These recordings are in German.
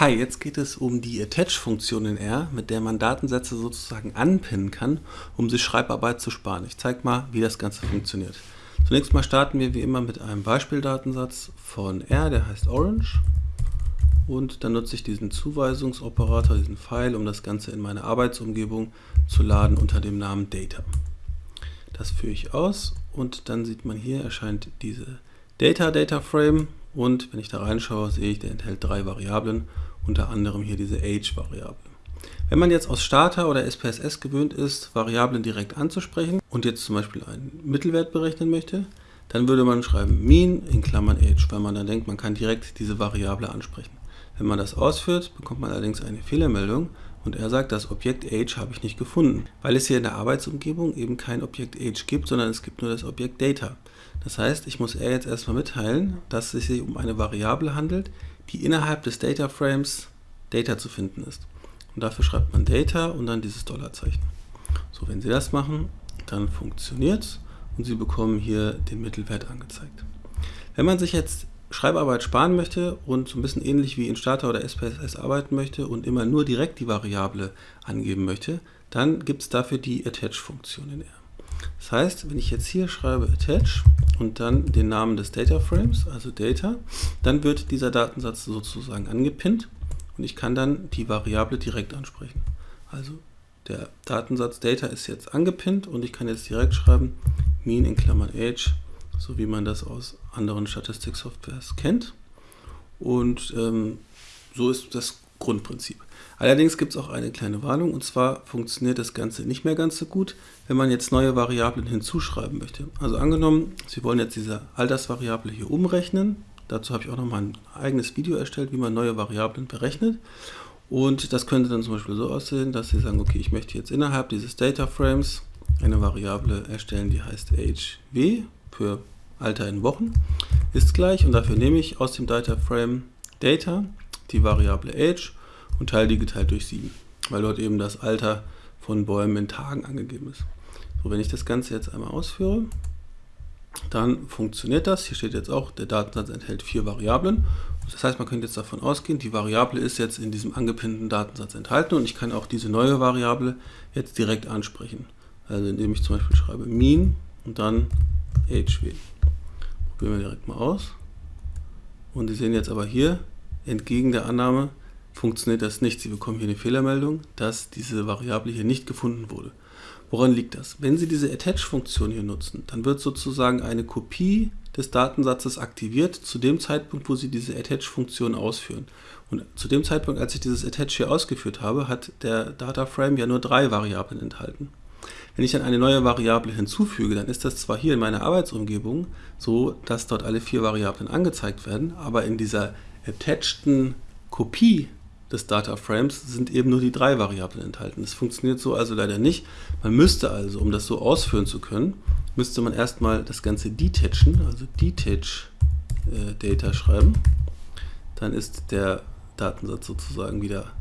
Hi, jetzt geht es um die Attach-Funktion in R, mit der man Datensätze sozusagen anpinnen kann, um sich Schreibarbeit zu sparen. Ich zeige mal, wie das Ganze funktioniert. Zunächst mal starten wir wie immer mit einem Beispieldatensatz von R, der heißt Orange. Und dann nutze ich diesen Zuweisungsoperator, diesen Pfeil, um das Ganze in meine Arbeitsumgebung zu laden unter dem Namen Data. Das führe ich aus und dann sieht man hier erscheint diese Data Data Frame und wenn ich da reinschaue, sehe ich, der enthält drei Variablen unter anderem hier diese Age-Variable. Wenn man jetzt aus Starter oder SPSS gewöhnt ist, Variablen direkt anzusprechen und jetzt zum Beispiel einen Mittelwert berechnen möchte, dann würde man schreiben mean in Klammern age, weil man dann denkt, man kann direkt diese Variable ansprechen. Wenn man das ausführt, bekommt man allerdings eine Fehlermeldung und er sagt, das Objekt age habe ich nicht gefunden, weil es hier in der Arbeitsumgebung eben kein Objekt age gibt, sondern es gibt nur das Objekt data. Das heißt, ich muss er jetzt erstmal mitteilen, dass es sich um eine Variable handelt, die innerhalb des Data Frames Data zu finden ist. Und dafür schreibt man Data und dann dieses Dollarzeichen. So, wenn Sie das machen, dann funktioniert es und Sie bekommen hier den Mittelwert angezeigt. Wenn man sich jetzt Schreibarbeit sparen möchte und so ein bisschen ähnlich wie in Starter oder SPSS arbeiten möchte und immer nur direkt die Variable angeben möchte, dann gibt es dafür die Attach-Funktion in R. Das heißt, wenn ich jetzt hier schreibe Attach und dann den Namen des Data Frames, also Data, dann wird dieser Datensatz sozusagen angepinnt und ich kann dann die Variable direkt ansprechen. Also der Datensatz Data ist jetzt angepinnt und ich kann jetzt direkt schreiben mean in Klammern age, so wie man das aus anderen Statistiksoftwares kennt. Und ähm, so ist das Grundprinzip. Allerdings gibt es auch eine kleine Warnung und zwar funktioniert das Ganze nicht mehr ganz so gut, wenn man jetzt neue Variablen hinzuschreiben möchte. Also angenommen, Sie wollen jetzt diese Altersvariable hier umrechnen. Dazu habe ich auch noch mal ein eigenes Video erstellt, wie man neue Variablen berechnet. Und das könnte dann zum Beispiel so aussehen, dass Sie sagen, okay, ich möchte jetzt innerhalb dieses Data Frames eine Variable erstellen, die heißt HW für Alter in Wochen, ist gleich und dafür nehme ich aus dem Data Frame Data die Variable Age und teile die geteilt durch 7, weil dort eben das Alter von Bäumen in Tagen angegeben ist. So, wenn ich das Ganze jetzt einmal ausführe, dann funktioniert das. Hier steht jetzt auch, der Datensatz enthält vier Variablen. Das heißt, man könnte jetzt davon ausgehen, die Variable ist jetzt in diesem angepinnten Datensatz enthalten und ich kann auch diese neue Variable jetzt direkt ansprechen. Also indem ich zum Beispiel schreibe mean und dann hw. Probieren wir direkt mal aus. Und Sie sehen jetzt aber hier, entgegen der Annahme, funktioniert das nicht. Sie bekommen hier eine Fehlermeldung, dass diese Variable hier nicht gefunden wurde. Woran liegt das? Wenn Sie diese Attach-Funktion hier nutzen, dann wird sozusagen eine Kopie des Datensatzes aktiviert zu dem Zeitpunkt, wo Sie diese Attach-Funktion ausführen. Und zu dem Zeitpunkt, als ich dieses Attach hier ausgeführt habe, hat der Dataframe ja nur drei Variablen enthalten. Wenn ich dann eine neue Variable hinzufüge, dann ist das zwar hier in meiner Arbeitsumgebung so, dass dort alle vier Variablen angezeigt werden, aber in dieser attacheden Kopie des Data Frames sind eben nur die drei Variablen enthalten. Das funktioniert so also leider nicht. Man müsste also, um das so ausführen zu können, müsste man erstmal das Ganze detachen, also detach äh, Data schreiben. Dann ist der Datensatz sozusagen wieder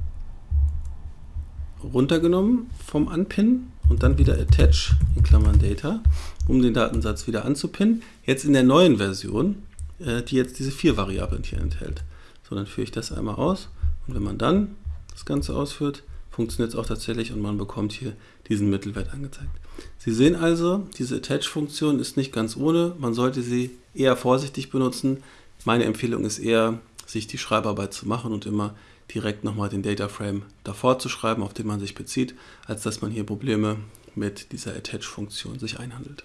runtergenommen vom Unpin und dann wieder attach in Klammern Data, um den Datensatz wieder anzupinnen. Jetzt in der neuen Version, äh, die jetzt diese vier Variablen hier enthält. So, dann führe ich das einmal aus und wenn man dann das Ganze ausführt, funktioniert es auch tatsächlich und man bekommt hier diesen Mittelwert angezeigt. Sie sehen also, diese Attach-Funktion ist nicht ganz ohne. Man sollte sie eher vorsichtig benutzen. Meine Empfehlung ist eher, sich die Schreibarbeit zu machen und immer direkt nochmal den Data Frame davor zu schreiben, auf den man sich bezieht, als dass man hier Probleme mit dieser Attach-Funktion sich einhandelt.